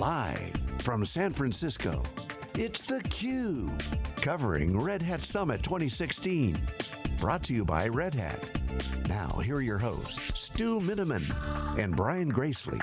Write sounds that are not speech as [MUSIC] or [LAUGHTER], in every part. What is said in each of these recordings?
Live from San Francisco, it's theCUBE. Covering Red Hat Summit 2016. Brought to you by Red Hat. Now, here are your hosts, Stu Miniman and Brian Gracely.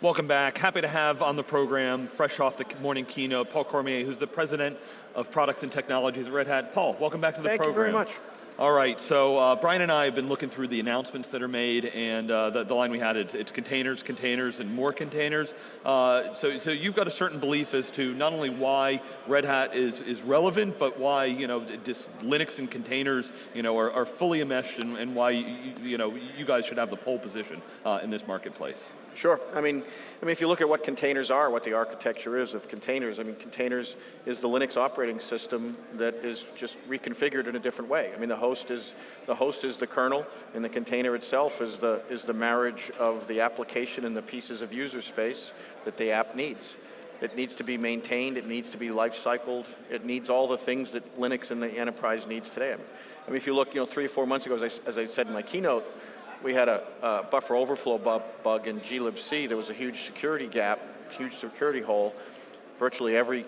Welcome back. Happy to have on the program, fresh off the morning keynote, Paul Cormier, who's the President of Products and Technologies at Red Hat. Paul, welcome back to the Thank program. Thank you very much. All right, so uh, Brian and I have been looking through the announcements that are made, and uh, the, the, line we had, it, it's containers, containers, and more containers. Uh, so, so you've got a certain belief as to not only why Red Hat is, is relevant, but why you know, just Linux and containers you know, are, are fully enmeshed, and, and why you, you, know, you guys should have the pole position uh, in this marketplace. Sure. I mean, I mean, if you look at what containers are, what the architecture is of containers, I mean, containers is the Linux operating system that is just reconfigured in a different way. I mean, the host is the host is the kernel, and the container itself is the is the marriage of the application and the pieces of user space that the app needs. It needs to be maintained. It needs to be life cycled. It needs all the things that Linux and the enterprise needs today. I mean, if you look, you know, three or four months ago, as I, as I said in my keynote, we had a, a buffer overflow bu bug in glibc. There was a huge security gap, huge security hole. Virtually every,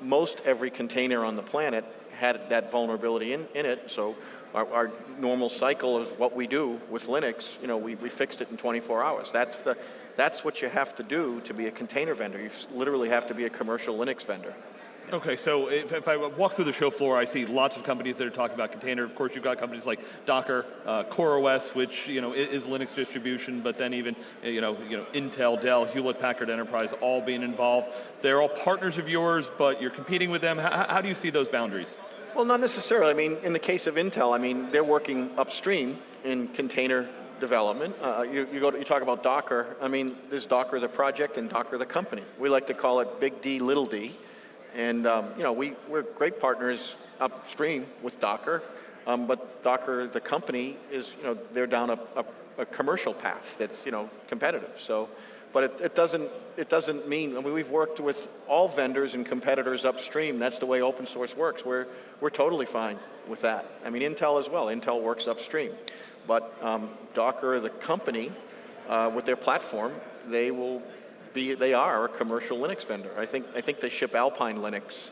most every container on the planet had that vulnerability in, in it, so our, our, normal cycle of what we do with Linux, you know, we, we fixed it in 24 hours. That's, the, that's what you have to do to be a container vendor. You literally have to be a commercial Linux vendor. Okay, so if, if, I walk through the show floor, I see lots of companies that are talking about container. Of course, you've got companies like Docker, uh, CoreOS, which you know is Linux distribution, but then even you know, you know Intel, Dell, Hewlett-Packard Enterprise, all being involved. They're all partners of yours, but you're competing with them. How, how do you see those boundaries? Well, not necessarily. I mean, in the case of Intel, I mean, they're working upstream in container development. Uh, you, you, go to, you talk about Docker. I mean, there's Docker the project and Docker the company. We like to call it Big D, Little D. And um, you know, we, we're great partners upstream with Docker, um, but Docker, the company, is, you know, they're down a, a, a commercial path that's, you know, competitive. So, but it, it, doesn't, it doesn't mean, I mean, we've worked with all vendors and competitors upstream. That's the way open source works. We're, we're totally fine with that. I mean, Intel as well. Intel works upstream. But um, Docker, the company, uh, with their platform, they will be, they are a commercial Linux vendor. I think, I think they ship Alpine Linux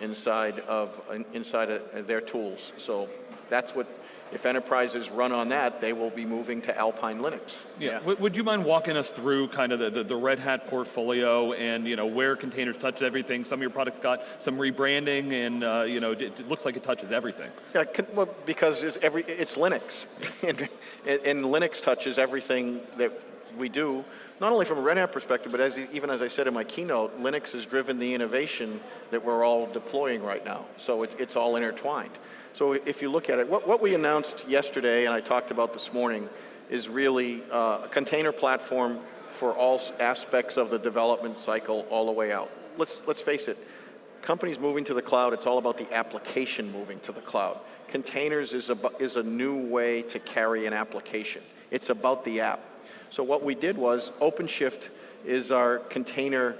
inside of, inside of their tools. So that's what, if enterprises run on that, they will be moving to Alpine Linux. Yeah, yeah. would you mind walking us through kind of the, the, the, Red Hat portfolio and you know where containers touch everything? Some of your products got some rebranding and uh, you know, it, it, looks like it touches everything. Yeah, well, because it's, every, it's Linux, [LAUGHS] and, and Linux touches everything that we do not only from a Red Hat perspective, but as, even as I said in my keynote, Linux has driven the innovation that we're all deploying right now. So it, it's all intertwined. So if you look at it, what, what, we announced yesterday and I talked about this morning is really uh, a container platform for all aspects of the development cycle all the way out. Let's, let's face it, companies moving to the cloud, it's all about the application moving to the cloud. Containers is a, is a new way to carry an application. It's about the app. So what we did was OpenShift is our container,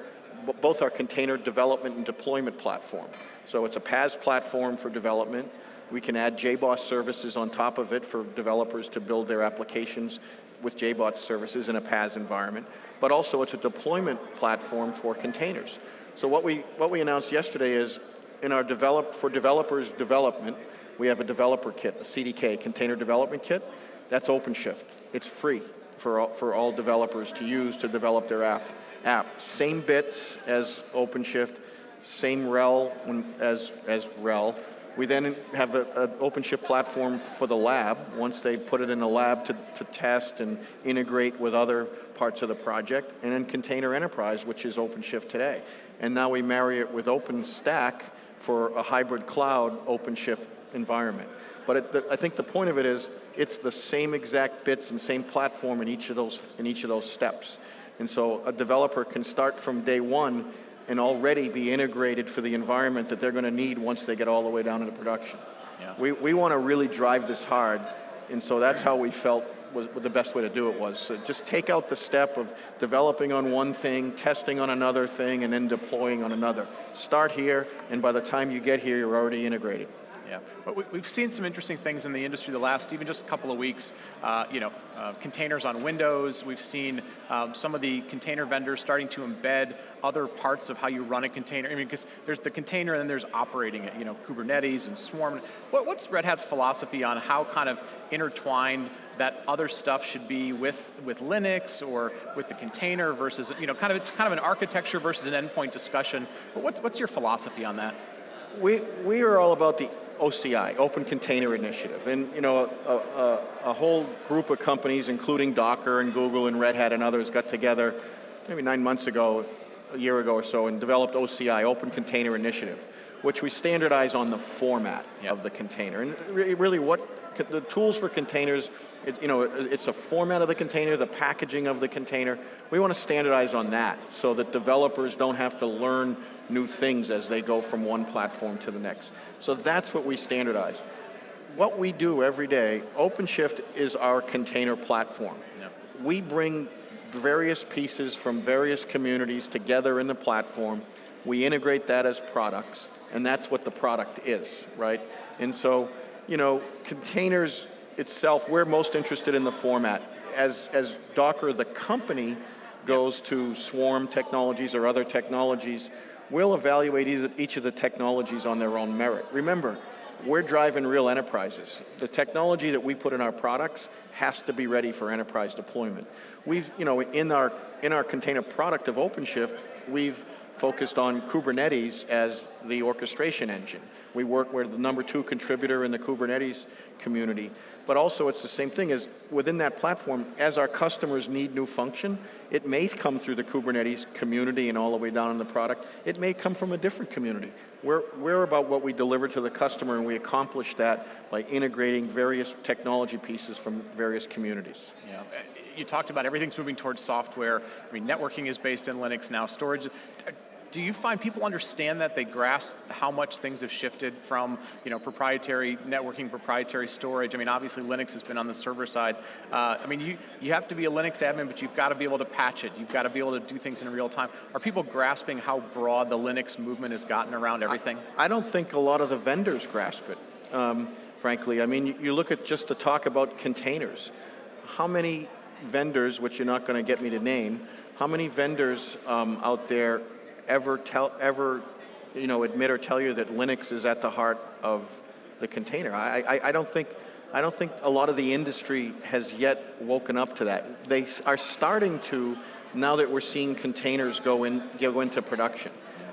both our container development and deployment platform. So it's a PaaS platform for development. We can add JBoss services on top of it for developers to build their applications with JBoss services in a PaaS environment. But also it's a deployment platform for containers. So what we, what we announced yesterday is in our develop, for developers development, we have a developer kit, a CDK, Container Development Kit. That's OpenShift. It's free for all, for all developers to use to develop their app. app. Same bits as OpenShift, same RHEL as, as RHEL. We then have an OpenShift platform for the lab, once they put it in the lab to, to test and integrate with other parts of the project, and then Container Enterprise, which is OpenShift today. And now we marry it with OpenStack for a hybrid cloud OpenShift environment. But it, the, I think the point of it is, it's the same exact bits and same platform in each of those, in each of those steps. And so a developer can start from day one and already be integrated for the environment that they're going to need once they get all the way down into production. Yeah. We, we want to really drive this hard, and so that's how we felt was the best way to do it was. So just take out the step of developing on one thing, testing on another thing, and then deploying on another. Start here, and by the time you get here, you're already integrated. Yeah, but we, we've seen some interesting things in the industry the last even just a couple of weeks. Uh, you know, uh, containers on Windows. We've seen um, some of the container vendors starting to embed other parts of how you run a container. I mean, because there's the container and then there's operating it. You know, Kubernetes and Swarm. What, what's Red Hat's philosophy on how kind of intertwined that other stuff should be with with Linux or with the container versus you know, kind of it's kind of an architecture versus an endpoint discussion. But what's what's your philosophy on that? We, we are all about the OCI, Open Container Initiative. And you know, a, a, a, whole group of companies, including Docker and Google and Red Hat and others, got together maybe nine months ago, a year ago or so, and developed OCI, Open Container Initiative, which we standardize on the format yep. of the container. And really what, the tools for containers, it, you know, it's a format of the container, the packaging of the container. We want to standardize on that so that developers don't have to learn new things as they go from one platform to the next. So that's what we standardize. What we do every day, OpenShift is our container platform. We bring various pieces from various communities together in the platform. We integrate that as products, and that's what the product is, right? And so, you know, containers itself, we're most interested in the format. As, as Docker, the company, goes to Swarm technologies or other technologies, we'll evaluate each of the technologies on their own merit. Remember, we're driving real enterprises. The technology that we put in our products has to be ready for enterprise deployment. We've, you know, in our, in our container product of OpenShift, we've focused on Kubernetes as the orchestration engine. We work, we're the number two contributor in the Kubernetes community. But also it's the same thing as within that platform, as our customers need new function, it may come through the Kubernetes community and all the way down in the product. It may come from a different community. We're, we're about what we deliver to the customer and we accomplish that by integrating various technology pieces from various communities. Yeah. You talked about everything's moving towards software. I mean, networking is based in Linux now. Storage, do you find people understand that they grasp how much things have shifted from you know proprietary networking, proprietary storage? I mean, obviously Linux has been on the server side. Uh, I mean, you you have to be a Linux admin, but you've got to be able to patch it. You've got to be able to do things in real time. Are people grasping how broad the Linux movement has gotten around everything? I, I don't think a lot of the vendors grasp it. Um, frankly, I mean, you, look at just the talk about containers. How many vendors, which you're not going to get me to name, how many vendors um, out there ever tell, ever, you know, admit or tell you that Linux is at the heart of the container. I, I, I don't think, I don't think a lot of the industry has yet woken up to that. They are starting to now that we're seeing containers go, in, go into production.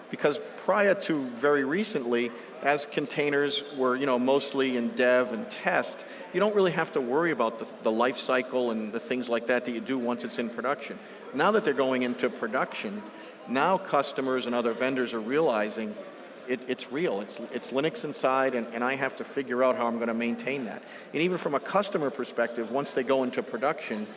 Because prior to very recently, as containers were you know, mostly in dev and test, you don't really have to worry about the, the life cycle and the things like that that you do once it's in production. Now that they're going into production, now customers and other vendors are realizing it, it's real, it's, it's Linux inside and, and I have to figure out how I'm going to maintain that. And even from a customer perspective, once they go into production,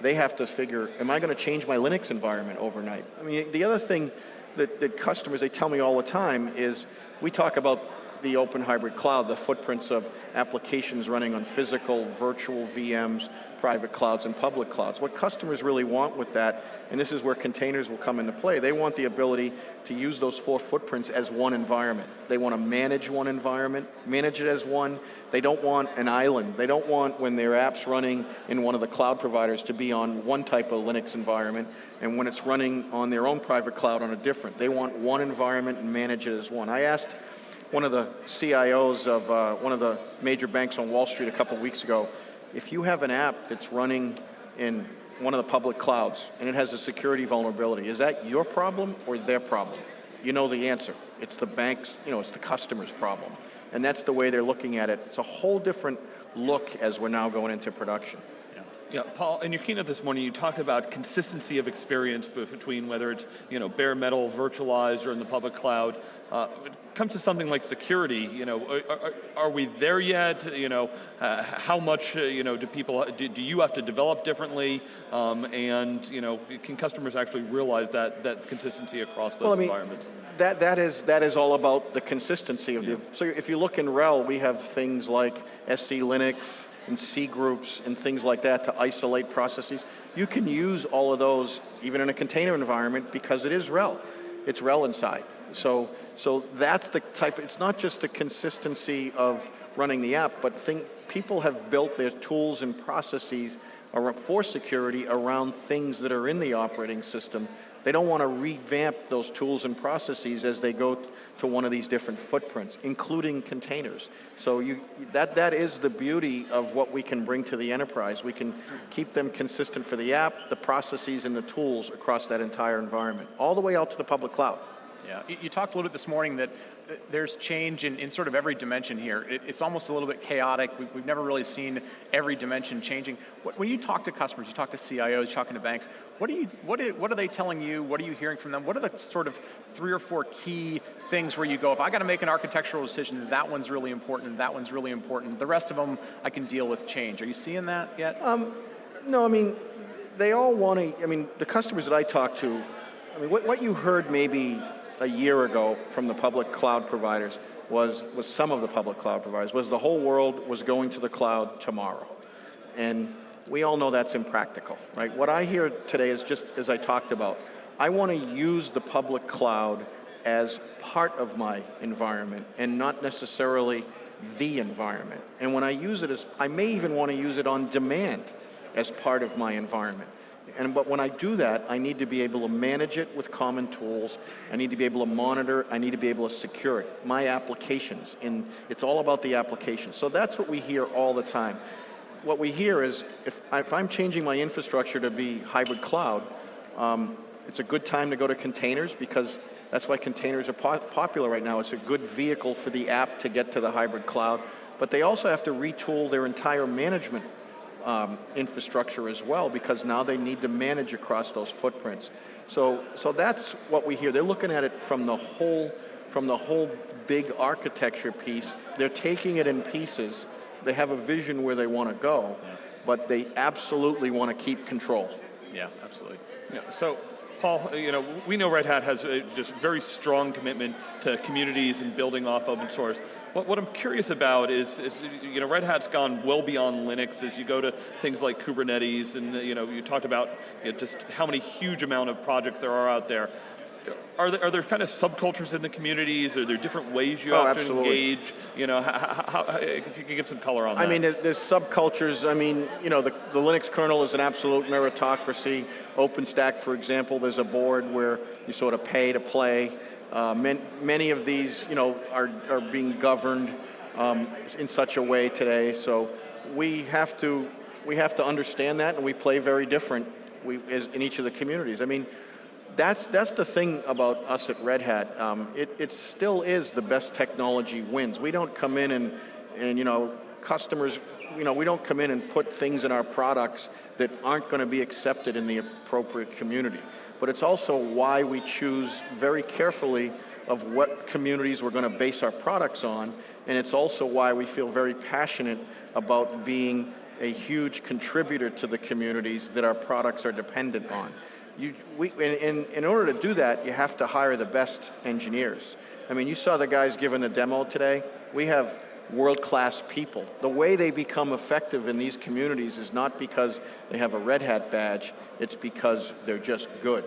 they have to figure, am I going to change my Linux environment overnight? I mean, the other thing that, that customers, they tell me all the time is, we talk about the open hybrid cloud, the footprints of applications running on physical, virtual VMs, private clouds, and public clouds. What customers really want with that, and this is where containers will come into play, they want the ability to use those four footprints as one environment. They want to manage one environment, manage it as one. They don't want an island. They don't want when their app's running in one of the cloud providers to be on one type of Linux environment, and when it's running on their own private cloud on a different. They want one environment and manage it as one. I asked one of the CIOs of uh, one of the major banks on Wall Street a couple weeks ago, if you have an app that's running in one of the public clouds and it has a security vulnerability, is that your problem or their problem? You know the answer. It's the bank's, you know, it's the customer's problem. And that's the way they're looking at it. It's a whole different look as we're now going into production. Yeah, Paul, in your keynote this morning, you talked about consistency of experience between whether it's you know bare metal, virtualized, or in the public cloud. Uh, it comes to something like security. You know, are, are we there yet? You know, uh, how much uh, you know do people do, do, you have to develop differently? Um, and you know, can customers actually realize that that consistency across those well, I mean, environments? That that is that is all about the consistency of yeah. the. So if you look in RHEL, we have things like SELinux and cgroups and things like that to isolate processes. You can use all of those even in a container environment because it is RHEL. It's RHEL inside. So, so that's the type, it's not just the consistency of running the app, but think, people have built their tools and processes for security around things that are in the operating system. They don't want to revamp those tools and processes as they go to one of these different footprints, including containers. So you, that, that is the beauty of what we can bring to the enterprise. We can keep them consistent for the app, the processes, and the tools across that entire environment, all the way out to the public cloud. Yeah, you, talked a little bit this morning that uh, there's change in, in sort of every dimension here. It, it's almost a little bit chaotic. We, have never really seen every dimension changing. When you talk to customers, you talk to CIOs, talking to banks, what, are you, what are they telling you? What are you hearing from them? What are the sort of three or four key things where you go, if I got to make an architectural decision, that one's really important, that one's really important. The rest of them, I can deal with change. Are you seeing that yet? Um, no, I mean, they all want to, I mean, the customers that I talk to, I mean, what, what you heard maybe a year ago from the public cloud providers was, was some of the public cloud providers, was the whole world was going to the cloud tomorrow. And we all know that's impractical, right? What I hear today is just as I talked about, I want to use the public cloud as part of my environment and not necessarily the environment. And when I use it as, I may even want to use it on demand as part of my environment. And but when I do that, I need to be able to manage it with common tools. I need to be able to monitor. I need to be able to secure it. My applications, and it's all about the application. So that's what we hear all the time. What we hear is if, if I'm changing my infrastructure to be hybrid cloud, um, it's a good time to go to containers because that's why containers are po popular right now. It's a good vehicle for the app to get to the hybrid cloud. But they also have to retool their entire management um, infrastructure as well because now they need to manage across those footprints. So, so that's what we hear. They're looking at it from the whole, from the whole big architecture piece. They're taking it in pieces. They have a vision where they want to go, yeah. but they absolutely want to keep control. Yeah, absolutely. Yeah, so Paul, uh, you know, we know Red Hat has a just very strong commitment to communities and building off open source. What, what I'm curious about is, is, you know, Red Hat's gone well beyond Linux as you go to things like Kubernetes and, uh, you know, you talked about you know, just how many huge amount of projects there are out there. Are there, are there kind of subcultures in the communities? Are there different ways you oh, have absolutely. to engage? You know, how, how, if you can give some color on that. I mean, there's, there's subcultures. I mean, you know, the, the Linux kernel is an absolute meritocracy. OpenStack, for example, there's a board where you sort of pay to play. Uh, man, many of these, you know, are, are being governed um, in such a way today. So we have to we have to understand that, and we play very different we, in each of the communities. I mean, that's that's the thing about us at Red Hat. Um, it, it still is the best technology wins. We don't come in and and you know customers you know, we don't come in and put things in our products that aren't going to be accepted in the appropriate community but it's also why we choose very carefully of what communities we're going to base our products on, and it's also why we feel very passionate about being a huge contributor to the communities that our products are dependent on. You, we, in, in, order to do that, you have to hire the best engineers. I mean, you saw the guys giving the demo today. We have world-class people. The way they become effective in these communities is not because they have a Red Hat badge, it's because they're just good.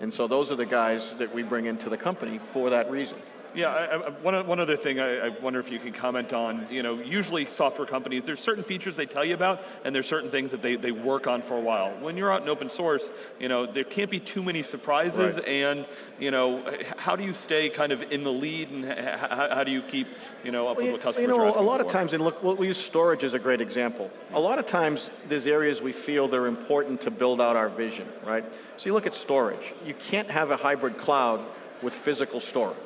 And so those are the guys that we bring into the company for that reason. Yeah, I, I, one, one other thing I, I, wonder if you can comment on, you know, usually software companies, there's certain features they tell you about, and there's certain things that they, they work on for a while. When you're out in open source, you know, there can't be too many surprises, right. and, you know, how do you stay kind of in the lead, and how, how do you keep, you know, up well, with what customers You know, a lot for? of times, and look, we use storage as a great example. A lot of times, there's areas we feel they're important to build out our vision, right? So you look at storage. You can't have a hybrid cloud with physical storage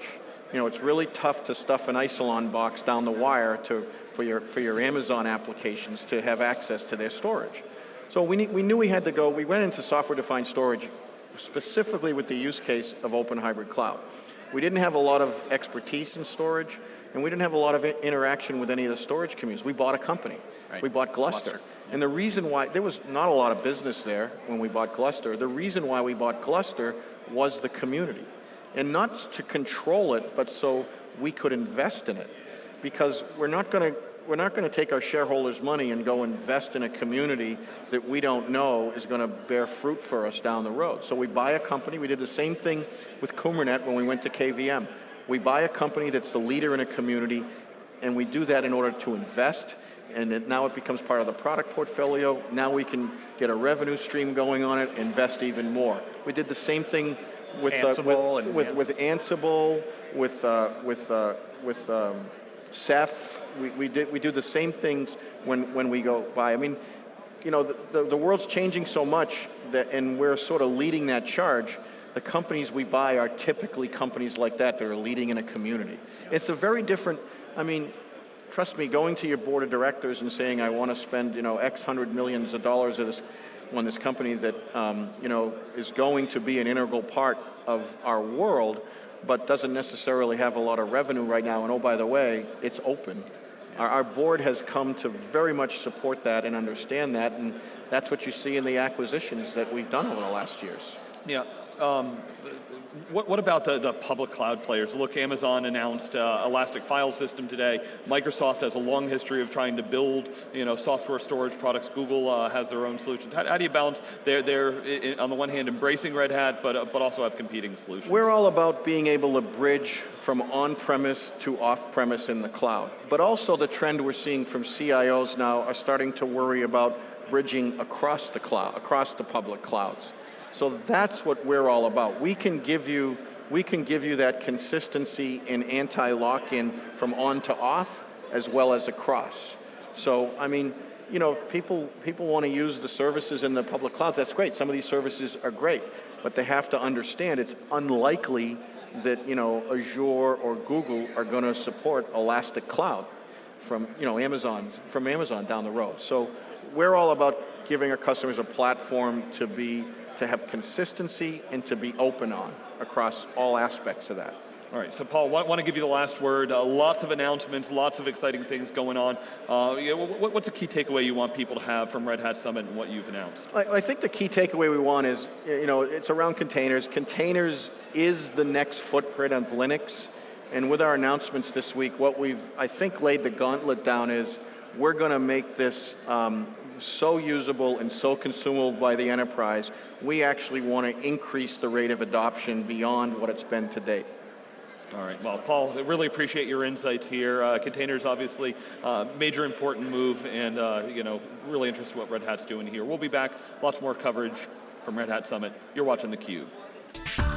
you know, it's really tough to stuff an Isilon box down the wire to, for, your, for your Amazon applications to have access to their storage. So we, need, we knew we had to go, we went into software-defined storage specifically with the use case of open hybrid cloud. We didn't have a lot of expertise in storage, and we didn't have a lot of interaction with any of the storage communities. We bought a company. Right. We bought Gluster. Gluster. And the reason why, there was not a lot of business there when we bought Gluster. The reason why we bought Gluster was the community and not to control it, but so we could invest in it. Because we're not going to we're not going to take our shareholders' money and go invest in a community that we don't know is going to bear fruit for us down the road. So we buy a company. We did the same thing with Qumranet when we went to KVM. We buy a company that's the leader in a community, and we do that in order to invest, and it, now it becomes part of the product portfolio. Now we can get a revenue stream going on it, invest even more. We did the same thing with Ansible uh, with, yeah. with, with Ansible, with uh, with uh, with um, Ceph. We, we did we do the same things when when we go buy. I mean, you know, the, the, the world's changing so much that, and we're sort of leading that charge. The companies we buy are typically companies like that that are leading in a community. It's a very different. I mean, trust me, going to your board of directors and saying, I want to spend, you know, X hundred millions of dollars of this, on this company that, um, you know, is going to be an integral part of our world, but doesn't necessarily have a lot of revenue right now. And oh, by the way, it's open. Our, our board has come to very much support that and understand that, and that's what you see in the acquisitions that we've done over the last years. Yeah. Um, what, what about the, the public cloud players? Look, Amazon announced uh, Elastic File System today. Microsoft has a long history of trying to build, you know, software storage products. Google uh, has their own solutions. How, how do you balance? They're, they're on the one hand embracing Red Hat, but uh, but also have competing solutions. We're all about being able to bridge from on-premise to off-premise in the cloud. But also the trend we're seeing from CIOs now are starting to worry about bridging across the cloud, across the public clouds. So that's what we're all about. We can give you, we can give you that consistency and anti-lock-in from on to off as well as across. So, I mean, you know, if people, people want to use the services in the public clouds, that's great. Some of these services are great, but they have to understand it's unlikely that, you know, Azure or Google are going to support Elastic Cloud from, you know, Amazon, from Amazon down the road. So we're all about giving our customers a platform to be, to have consistency and to be open on across all aspects of that. All right, so Paul, I want to give you the last word. Uh, lots of announcements, lots of exciting things going on. Uh, you know, what's a key takeaway you want people to have from Red Hat Summit and what you've announced? I, I think the key takeaway we want is, you know, it's around containers. Containers is the next footprint of Linux. And with our announcements this week, what we've, I think, laid the gauntlet down is we're going to make this um, so usable and so consumable by the enterprise, we actually want to increase the rate of adoption beyond what it's been to date. All right. Well, Paul, really appreciate your insights here. Uh, containers, obviously, uh, major important move, and uh, you know, really interested in what Red Hat's doing here. We'll be back. Lots more coverage from Red Hat Summit. You're watching theCUBE.